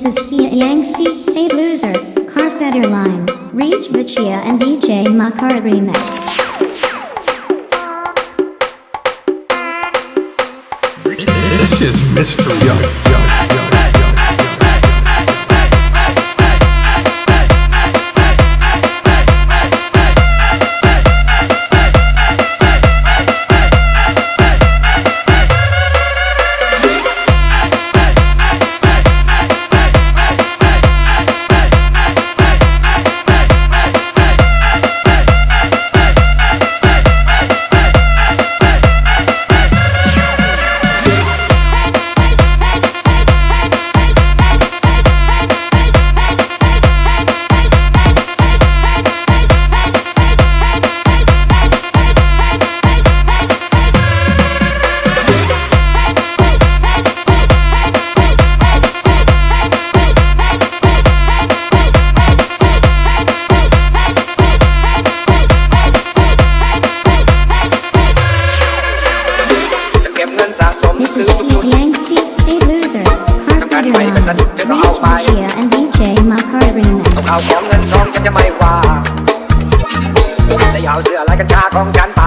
This is Kia Yangfi, Save Loser, Car Reach Vachia and DJ Makar Remix. This is Mr. Young. ม This ซื้ is อทุกชุด Kia Yang Feet Say Loser, Carfetter Line, Reach Vichia and DJ Makar เอา Remix. ข่าวของเงินทองฉันจะไม่ว่าแต่อย่าเอาเสื้อลายกัญชาของฉันไป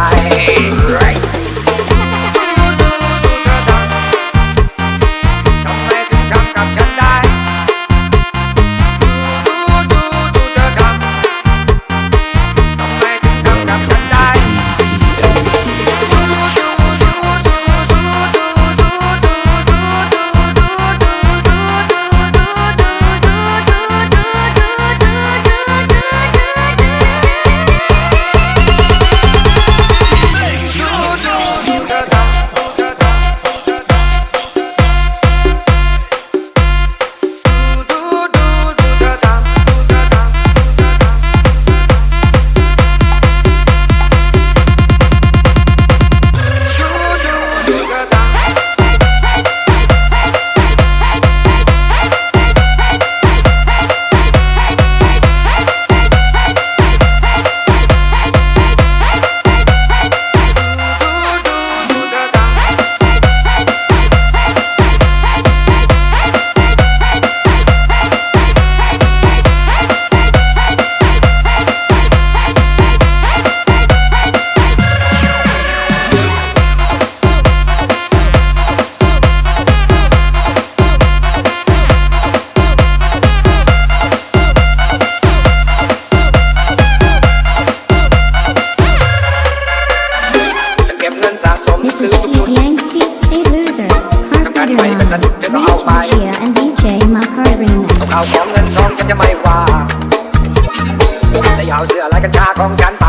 ก็เอาไป เอาของเงินทองฉันจะไม่ว่า แต่ย่เอาเสื้อลายกัญชาของฉันไป